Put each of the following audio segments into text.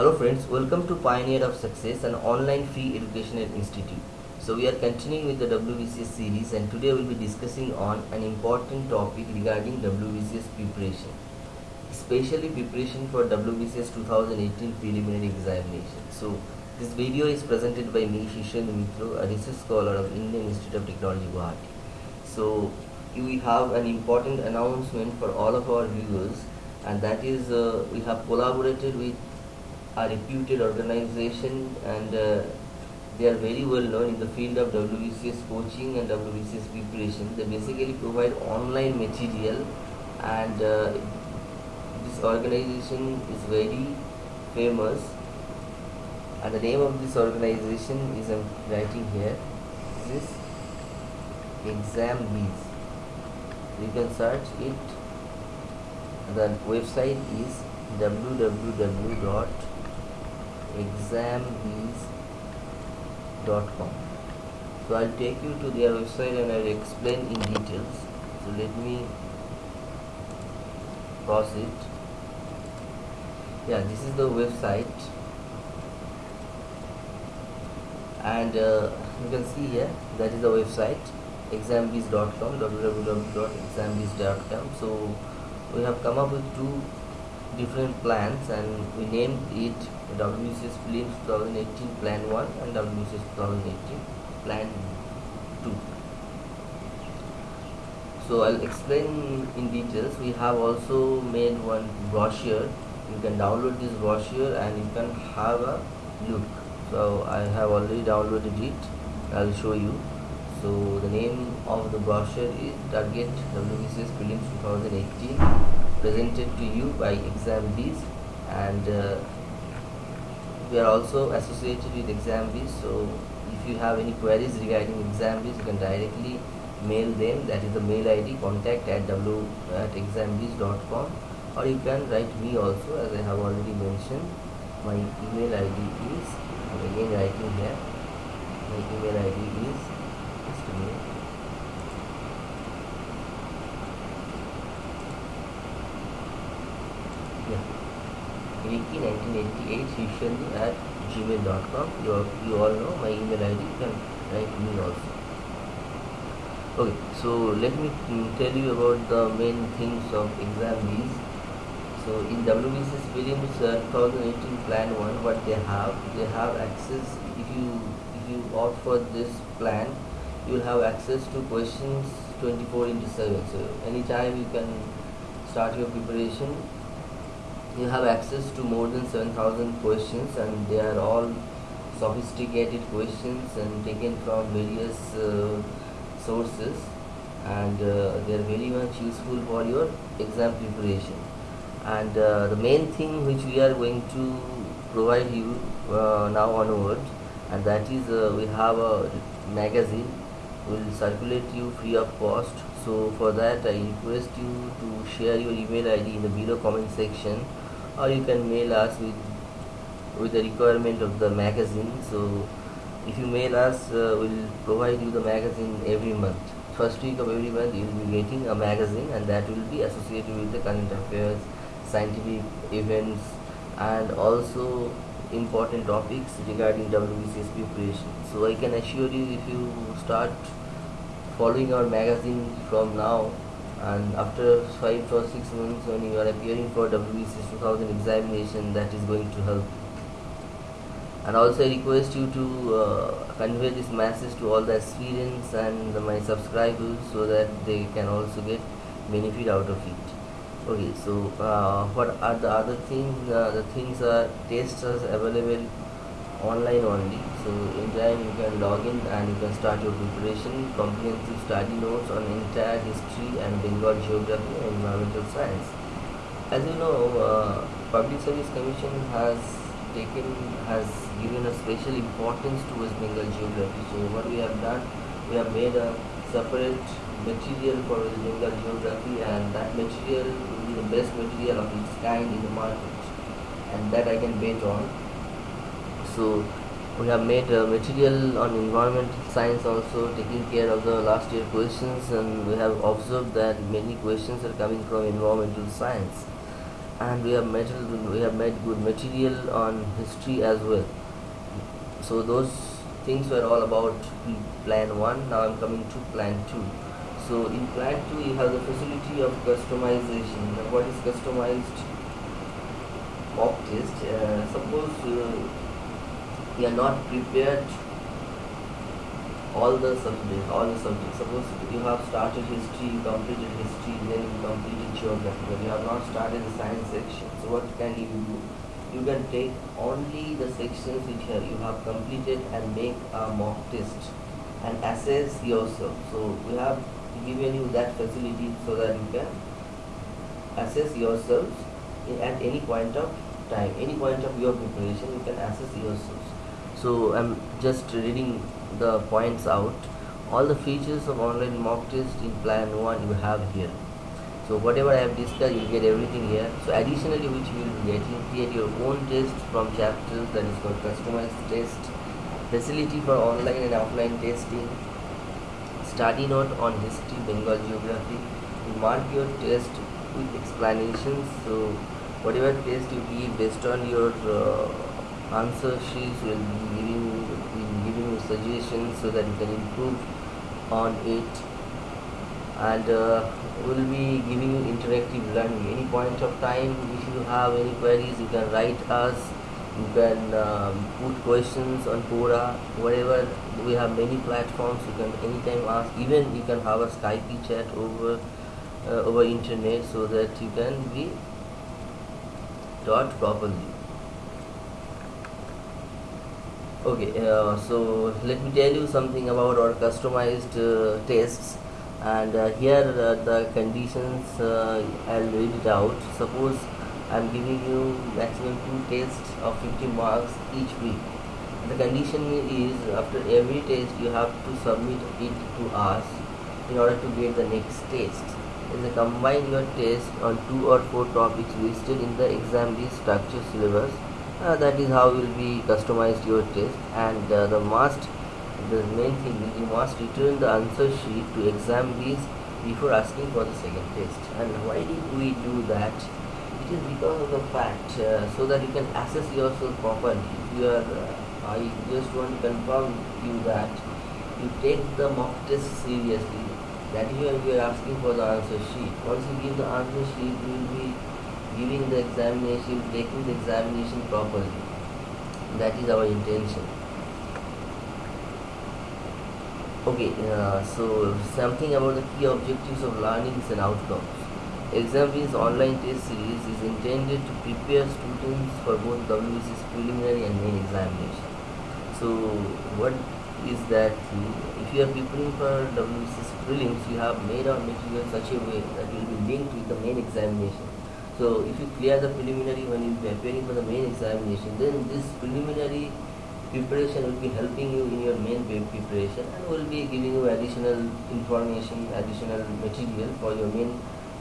Hello friends, welcome to Pioneer of Success, an online free educational institute. So we are continuing with the WBCS series and today we'll be discussing on an important topic regarding WBCS preparation, especially preparation for WBCS 2018 preliminary examination. So this video is presented by me, Shishan Mitro, a research scholar of Indian Institute of Technology, Guwahati. So we have an important announcement for all of our viewers and that is uh, we have collaborated with a reputed organization and uh, they are very well known in the field of WBCS coaching and WBCS preparation. They basically provide online material and uh, this organization is very famous. And the name of this organization is I'm writing here this exam bees you can search it. The website is www.exambees.com so I'll take you to their website and I'll explain in details. So let me pause it. Yeah this is the website. And uh, you can see here that is the website exambees.com www.exambees.com so we have come up with two different plans and we named it WBCS Prelims 2018 Plan 1 and WBCS 2018 Plan 2 so I'll explain in details. We have also made one brochure. You can download this brochure and you can have a look. So I have already downloaded it. I'll show you. So the name of the brochure is Target WBCS Prelims 2018 presented to you by ExamBees and uh, we are also associated with ExamBees so if you have any queries regarding ExamBees you can directly mail them. That is the mail id contact at w at exambees.com or you can write me also as I have already mentioned. My email id is I'm again writing here my email id is wiki1988 usually at gmail.com you, all, you all know my email id you can write me also. Okay so let me mm, tell you about the main things of exam is so in WBCS prelims uh, 2018 plan 1 what they have they have access if you if you opt for this plan you will have access to questions 24 into 7 so anytime you can start your preparation you have access to more than 7000 questions and they are all sophisticated questions and taken from various uh, sources and uh, they are very much useful for your exam preparation. And uh, the main thing which we are going to provide you uh, now onwards and that is uh, we have a magazine will circulate you free of cost. So for that I request you to share your email ID in the below comment section or you can mail us with with the requirement of the magazine. So if you mail us uh, we'll provide you the magazine every month. First week of every month you will be getting a magazine and that will be associated with the current affairs scientific events and also important topics regarding WBCS preparation so I can assure you if you start following our magazine from now and after 5 or 6 months when you are appearing for WBCS 2000 examination that is going to help. And also I request you to uh, convey this message to all the aspirants and the, my subscribers so that they can also get benefit out of it. Okay so uh, what are the other things uh, the things are tests are available online only so in time you can log in and you can start your preparation. Comprehensive study notes on entire history and Bengal geography and environmental science. As you know uh, public service commission has taken has given a special importance to West Bengal geography. So what we have done we have made a separate material for Bengal geography and that material will be the best material of its kind in the market. And that I can bet on. So we have made uh, material on environmental science also taking care of the last year questions and we have observed that many questions are coming from environmental science. And we have made we have made good material on history as well. So those things were all about plan 1 now i'm coming to plan 2 so in plan 2 you have the facility of customization. What is customized? Mock test uh, suppose uh, you are not prepared all the subjects all the subjects. Suppose you have started history completed history then you completed geography but you have not started the science section. So what can you do? You can take only the sections which you have completed and make a mock test and assess yourself. So we have given you that facility so that you can assess yourselves at any point of time. Any point of your preparation you can assess yourselves so i'm just reading the points out. All the features of online mock test in plan 1 you have here. So whatever I have discussed you get everything here. So additionally which you will be getting create your own test from chapters that is called customized test facility for online and offline testing study note on history Bengal geography you mark your test with explanations. So whatever test you give based on your uh, answer sheets will be giving will giving you suggestions so that you can improve on it. And uh, will be giving you interactive learning. Any point of time if you have any queries you can write us. You can um, put questions on Quora whatever. We have many platforms. You can anytime ask. Even you can have a Skype chat over uh, over internet so that you can be taught properly okay uh, so let me tell you something about our customized uh, tests. And uh, here the conditions uh, I'll read it out. Suppose I'm giving you maximum two tests of 50 marks each week. The condition is after every test you have to submit it to us in order to get the next test. Is combine your test on two or four topics listed in the exam B structure syllabus uh, that is how will be customized your test. And uh, the must the main thing is you must return the answer sheet to exam this before asking for the second test. And why did we do that? It is because of the fact uh, so that you can assess yourself properly. You are uh, I just want to confirm you that you take the mock test seriously that why we are asking for the answer sheet. Once you give the answer sheet, you will be giving the examination, taking the examination properly. That is our intention. Okay, uh, so something about the key objectives of learnings and outcomes. ExamBees online test series is intended to prepare students for both WBCS preliminary and main examination. So, what is that if you are preparing for WBCS prelims, you have made our material such a way that will be linked with the main examination. So if you clear the preliminary when you are preparing for the main examination, then this preliminary preparation will be helping you in your main preparation and will be giving you additional information, additional material for your main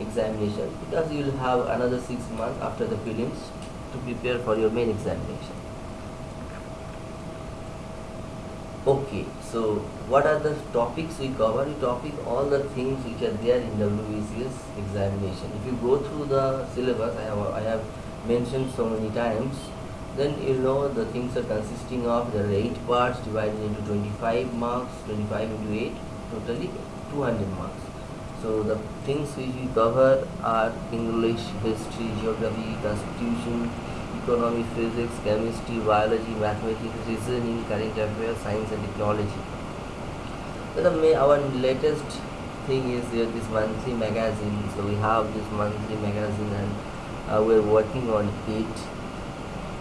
examination because you will have another six months after the prelims to prepare for your main examination. okay so what are the topics we cover? We topic all the things which are there in WBCS examination. If you go through the syllabus I have I have mentioned so many times then you know the things are consisting of the eight parts divided into 25 marks 25 into 8 totally 200 marks. So the things which we cover are English history geography constitution economy, physics, chemistry, biology, mathematics, reasoning, current affairs, science and technology. So the, our latest thing is this monthly magazine. So we have this monthly magazine and uh, we're working on it.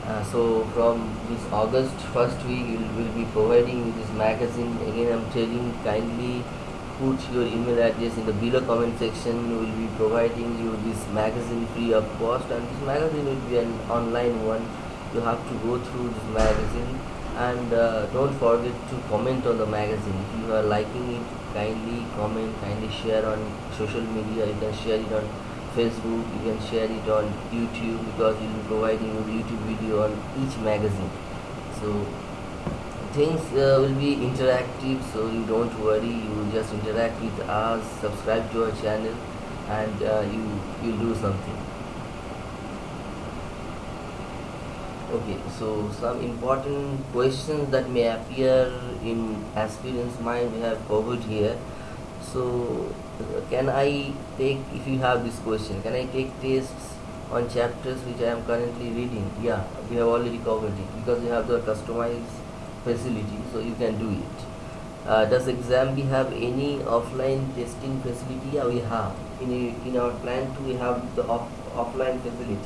Uh, so from this August first week we will be providing this magazine. Again I'm telling kindly put your email address in the below comment section we will be providing you this magazine free of cost. And this magazine will be an online one. You have to go through this magazine. And uh, don't forget to comment on the magazine. If you are liking it kindly comment kindly share on social media. You can share it on facebook. You can share it on youtube because we will be providing you youtube video on each magazine. So things uh, will be interactive so you don't worry you just interact with us subscribe to our channel and uh, you you'll do something Okay, so some important questions that may appear in aspirant's mind we have covered here. So, uh, can I take, if you have this question, can I take tests on chapters which I am currently reading? Yeah, we have already covered it because you have the customized facility, so you can do it. Uh, does ExamBee have any offline testing facility? Yeah, we have. In, in our plan too, we have the off, offline facility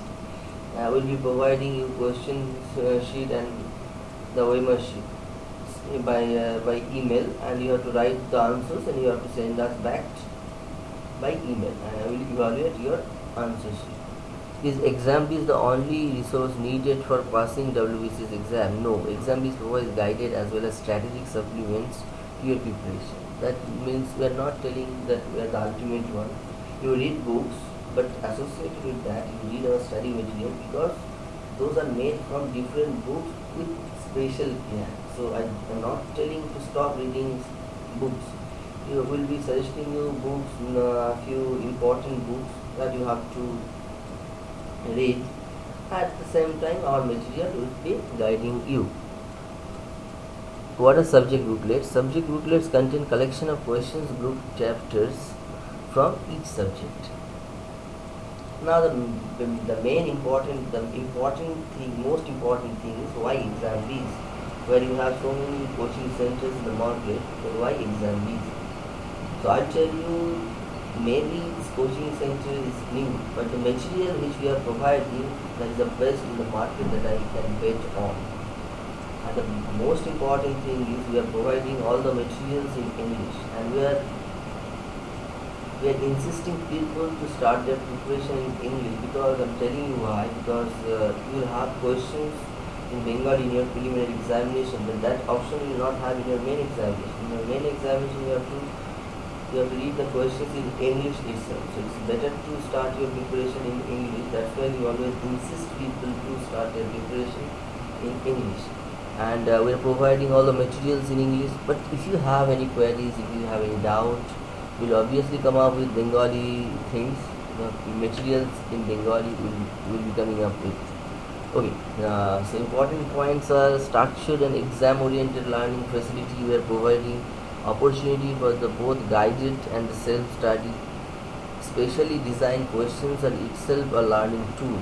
I will be providing you question uh, sheet and the OMR sheet by uh, by email and you have to write the answers and you have to send us back by email and I will evaluate your answer sheet. Is ExamBees the only resource needed for passing WBCS exam? No, ExamBees provides guided as well as strategic supplements to your preparation. That means we are not telling that we are the ultimate one. You read books but associated with that you read our study material because those are made from different books with special care so I am not telling to stop reading books you will be suggesting you books a few important books that you have to read. At the same time our material will be guiding you. What are subject booklets? Subject booklets contain collection of questions group chapters from each subject. Now the, the, main important, the important thing, most important thing is why Exambees, where you have so many coaching centers in the market, then why Exambees? So I'll tell you, maybe coaching center is new, but the material which we are providing, that is the best in the market that I can bet on. And the most important thing is we are providing all the materials in English and we are we are insisting people to start their preparation in English because I'm telling you why because uh, you will have questions in Bengali in your preliminary examination but that option you will not have in your main examination. In your main examination you have to you have to read the questions in English itself. So it's better to start your preparation in English. That's why we always insist people to start their preparation in English. And uh, we're providing all the materials in English. But if you have any queries, if you have any doubt, we'll obviously come up with Bengali things. The materials in Bengali will, will be coming up with. Okay, uh, so important points are structured and exam-oriented learning facility. We are providing opportunity for the both guided and self-study. Specially designed questions are itself a learning tool.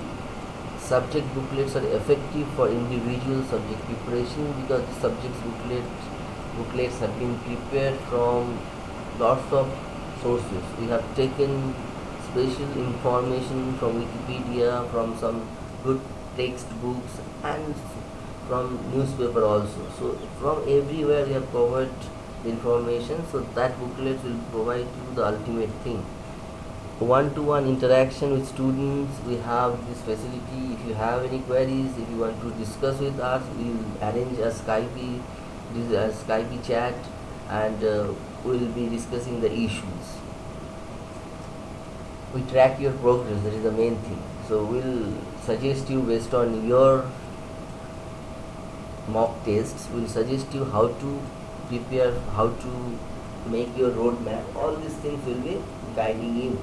Subject booklets are effective for individual subject preparation because the subject booklet, booklets have been prepared from lots of sources. We have taken special information from Wikipedia, from some good textbooks and from newspaper also. So from everywhere we have covered information so that booklet will provide you the ultimate thing. One-to-one interaction with students, we have this facility. If you have any queries, if you want to discuss with us, we will arrange a Skype, this a Skype chat and uh, we will be discussing the issues we track your progress that is the main thing so we'll suggest you based on your mock tests we'll suggest you how to prepare how to make your roadmap all these things will be guiding you.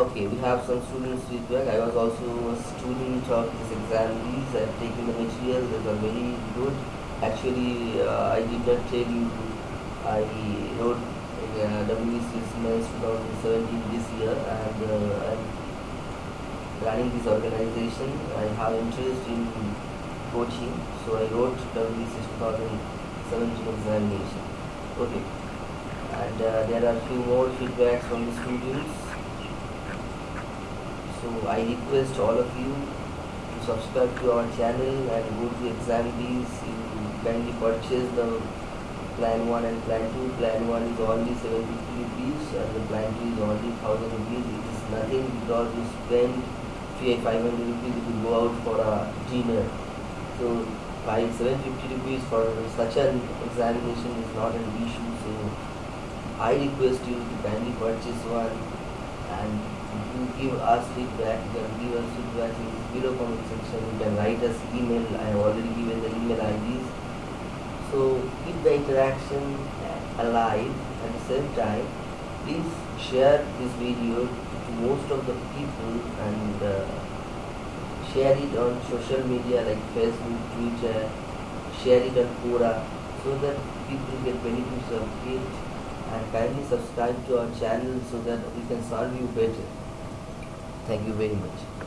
Okay we have some students feedback. I was also a student of this exam. These i've taken the material they are very good. Actually, uh, I did not tell you. I wrote uh, WBCS 2017 this year, and uh, I'm running this organization. I have interest in coaching, so I wrote WBCS 2017 examination. Okay, and uh, there are few more feedbacks from the students. So I request all of you to subscribe to our channel and go to Exambees kindly purchase the plan 1 and plan 2 plan 1 is only 750 rupees and the plan 2 is only 1000 rupees. It is nothing because you spend 500 rupees you go out for a dinner so by 750 rupees for such an examination is not an issue so I request you to kindly purchase one and you give us feedback, you can give us feedback in the below comment section, you can write us email, I have already given the email IDs so keep the interaction alive at the same time. Please share this video to most of the people and uh, share it on social media like Facebook, Twitter, share it on Quora so that people get benefits of it and kindly subscribe to our channel so that we can serve you better. Thank you very much.